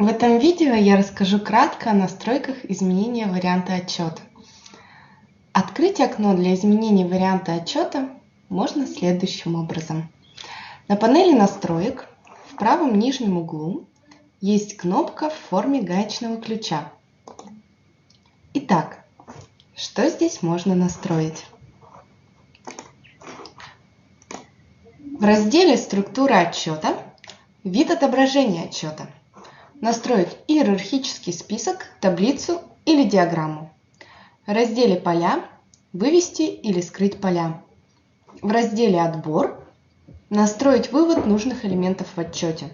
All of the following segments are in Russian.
В этом видео я расскажу кратко о настройках изменения варианта отчета. Открыть окно для изменения варианта отчета можно следующим образом. На панели настроек в правом нижнем углу есть кнопка в форме гаечного ключа. Итак, что здесь можно настроить? В разделе «Структура отчета» вид отображения отчета – настроить иерархический список, таблицу или диаграмму. В разделе «Поля» вывести или скрыть поля. В разделе «Отбор» настроить вывод нужных элементов в отчете.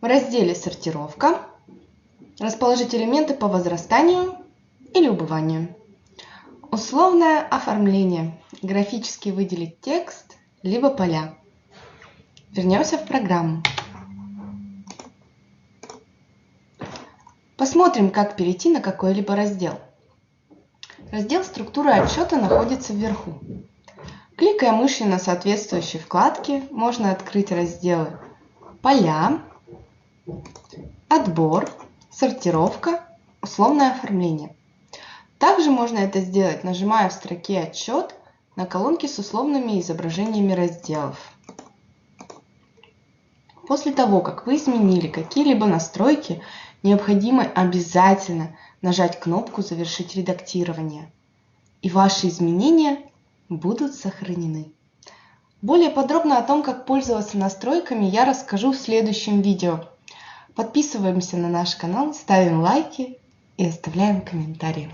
В разделе «Сортировка» расположить элементы по возрастанию или убыванию. Условное оформление. Графически выделить текст, либо поля. Вернемся в программу. Посмотрим, как перейти на какой-либо раздел. Раздел «Структура отчета» находится вверху. Кликая мышью на соответствующей вкладке, можно открыть разделы «Поля», «Отбор», «Сортировка», «Условное оформление». Также можно это сделать, нажимая в строке «Отчет» на колонке с условными изображениями разделов. После того, как вы изменили какие-либо настройки, необходимо обязательно нажать кнопку «Завершить редактирование», и ваши изменения будут сохранены. Более подробно о том, как пользоваться настройками, я расскажу в следующем видео. Подписываемся на наш канал, ставим лайки и оставляем комментарии.